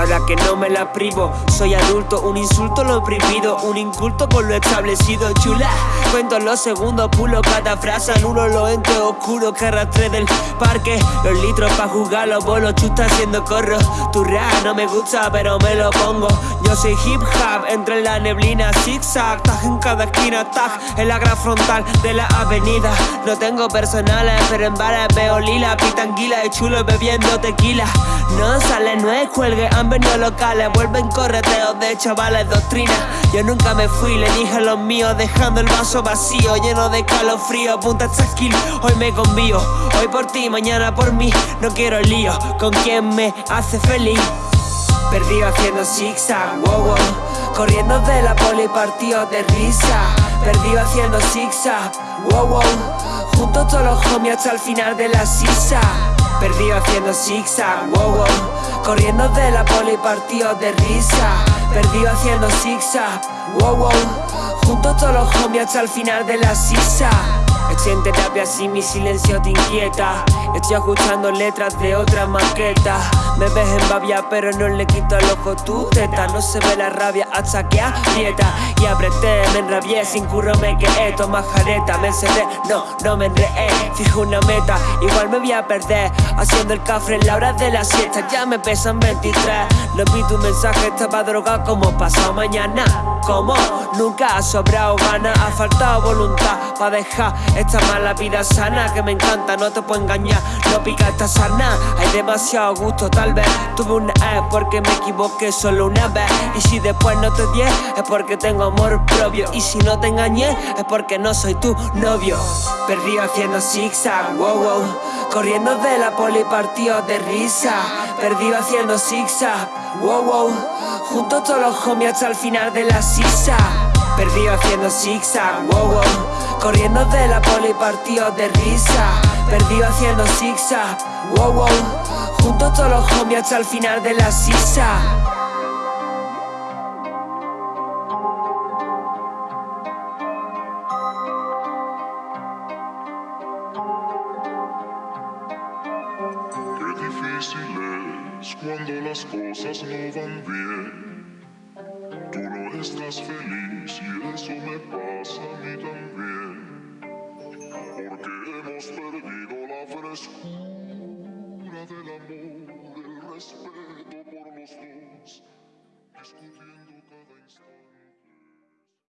ahora que no me la privo Soy adulto, un insulto lo prohibido Un inculto por lo establecido, chula. Cuento los segundos, pulo cada frase Anulo lo ente oscuro que arrastré del parque. Los litros pa' jugar los bolos, chusta haciendo corro. Tu rap no me gusta pero me lo pongo Yo soy hip hop, entre la neblina zigzag Tag en cada esquina, tag en la gran frontal de la avenida. No tengo personales pero en bares veo lila Pitanguila y chulo bebiendo tequila. No sale, no es cuelgue, han venido locales Vuelven correteos de chavales, doctrina. Yo nunca me fui, le dije a los míos Dejando el vaso vacío, lleno de calofrío Punta skill, hoy me convío Hoy por ti, mañana por mí. No quiero lío, con quien me hace feliz Perdido haciendo zigzag, wow wow. Corriendo de la poli partido de risa. Perdido haciendo zigzag, wow wow. Juntos todos los homies hasta el final de la sisa. Perdido haciendo zigzag, wow wow. Corriendo de la poli partido de risa. Perdido haciendo zigzag, wow wow. Juntos todos los homies hasta el final de la sisa Estoy en terapia si mi silencio te inquieta. Estoy escuchando letras de otra maqueta. Me ves en babia pero no le quito al ojo tu teta. No se ve la rabia hasta que aprieta. Y apreté, me enrabié, sin curro me quedé. Toma jareta, me encerré, no, no me enredé Fijo una meta, igual me voy a perder Haciendo el cafre en la hora de la siesta. Ya me pesan 23 No vi tu mensaje, estaba drogado como pasado mañana. Como nunca ha sobrado ganas Ha faltado voluntad para dejar esta mala vida sana que me encanta, no te puedo engañar. No pica esta sana, hay demasiado gusto tal vez Tuve una E porque me equivoqué solo una vez. Y si después no te di es porque tengo amor propio. Y si no te engañé es porque no soy tu novio. Perdido haciendo zigzag, wow wow. Corriendo de la poli partido de risa. Perdido haciendo zigzag, wow wow. Juntos todos los homies hasta el final de la sisa. Perdido haciendo zigzag, wow wow Corriendo de la poli partido de risa Perdido haciendo zigzag, wow wow Juntos todos los homies hasta el final de la sisa cuando las cosas no van bien. Tú no estás feliz y eso me pasa a mí también. Porque hemos perdido la frescura del amor, el respeto por los dos, discutiendo cada instante.